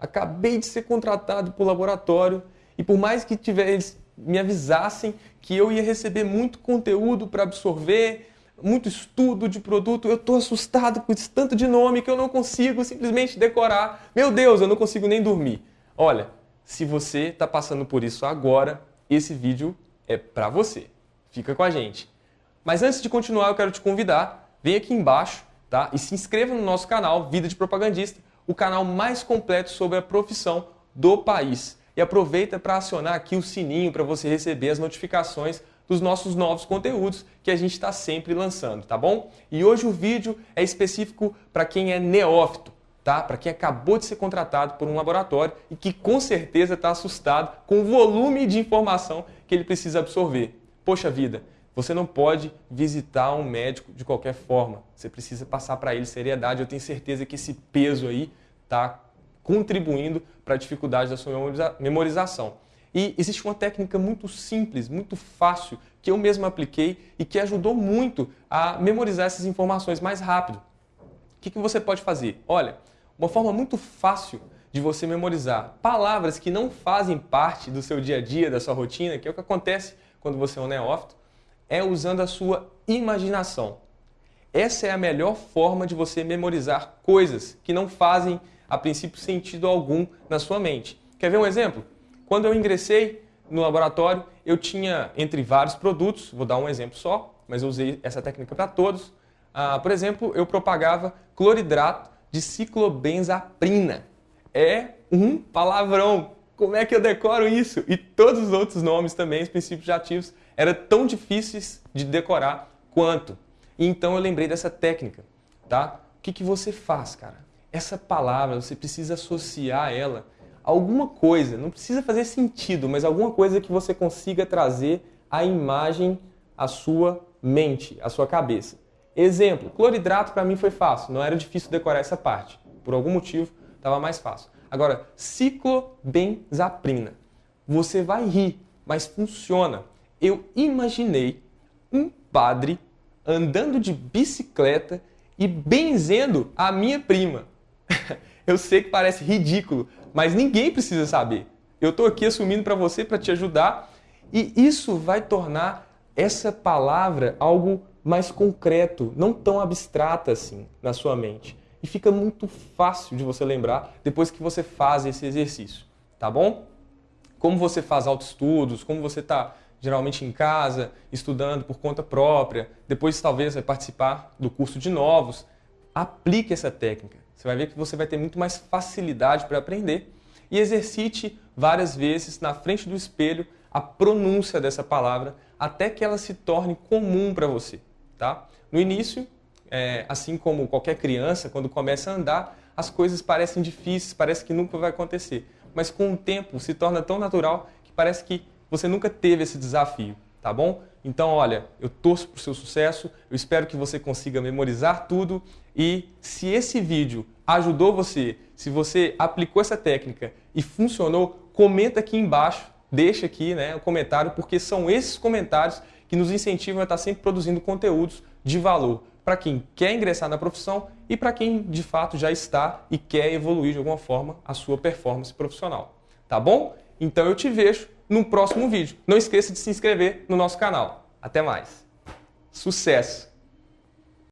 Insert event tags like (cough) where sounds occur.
Acabei de ser contratado por laboratório e por mais que tiver, me avisassem que eu ia receber muito conteúdo para absorver, muito estudo de produto, eu estou assustado com esse tanto de nome que eu não consigo simplesmente decorar. Meu Deus, eu não consigo nem dormir. Olha, se você está passando por isso agora, esse vídeo é para você. Fica com a gente. Mas antes de continuar, eu quero te convidar, vem aqui embaixo tá? e se inscreva no nosso canal Vida de Propagandista, o canal mais completo sobre a profissão do país. E aproveita para acionar aqui o sininho para você receber as notificações dos nossos novos conteúdos que a gente está sempre lançando, tá bom? E hoje o vídeo é específico para quem é neófito, tá? Para quem acabou de ser contratado por um laboratório e que com certeza está assustado com o volume de informação que ele precisa absorver. Poxa vida, você não pode visitar um médico de qualquer forma. Você precisa passar para ele seriedade. Eu tenho certeza que esse peso aí está contribuindo para a dificuldade da sua memorização. E existe uma técnica muito simples, muito fácil, que eu mesmo apliquei e que ajudou muito a memorizar essas informações mais rápido. O que, que você pode fazer? Olha, uma forma muito fácil de você memorizar palavras que não fazem parte do seu dia a dia, da sua rotina, que é o que acontece quando você é um neófito, é usando a sua imaginação. Essa é a melhor forma de você memorizar coisas que não fazem, a princípio, sentido algum na sua mente. Quer ver um exemplo? Quando eu ingressei no laboratório, eu tinha, entre vários produtos, vou dar um exemplo só, mas eu usei essa técnica para todos. Ah, por exemplo, eu propagava cloridrato de ciclobenzaprina. É um palavrão. Como é que eu decoro isso? E todos os outros nomes também, os princípios ativos, eram tão difíceis de decorar quanto. E então eu lembrei dessa técnica, tá? O que, que você faz, cara? Essa palavra, você precisa associar ela a alguma coisa, não precisa fazer sentido, mas alguma coisa que você consiga trazer a imagem à sua mente, à sua cabeça. Exemplo, cloridrato para mim foi fácil, não era difícil decorar essa parte. Por algum motivo, estava mais fácil. Agora, ciclobenzaprina. Você vai rir, mas funciona. Eu imaginei um padre andando de bicicleta e benzendo a minha prima. (laughs) Eu sei que parece ridículo, mas ninguém precisa saber. Eu estou aqui assumindo para você para te ajudar e isso vai tornar essa palavra algo mais concreto, não tão abstrata assim na sua mente e fica muito fácil de você lembrar depois que você faz esse exercício, tá bom? Como você faz autoestudos, como você está geralmente em casa, estudando por conta própria, depois talvez vai participar do curso de novos, aplique essa técnica. Você vai ver que você vai ter muito mais facilidade para aprender e exercite várias vezes na frente do espelho a pronúncia dessa palavra até que ela se torne comum para você. Tá? No início, é, assim como qualquer criança, quando começa a andar, as coisas parecem difíceis, parece que nunca vai acontecer. Mas com o tempo se torna tão natural que parece que você nunca teve esse desafio, tá bom? Então, olha, eu torço para o seu sucesso, eu espero que você consiga memorizar tudo e se esse vídeo ajudou você, se você aplicou essa técnica e funcionou, comenta aqui embaixo, deixa aqui né, um comentário, porque são esses comentários que nos incentivam a estar sempre produzindo conteúdos de valor para quem quer ingressar na profissão e para quem de fato já está e quer evoluir de alguma forma a sua performance profissional. Tá bom? Então eu te vejo no próximo vídeo. Não esqueça de se inscrever no nosso canal. Até mais. Sucesso!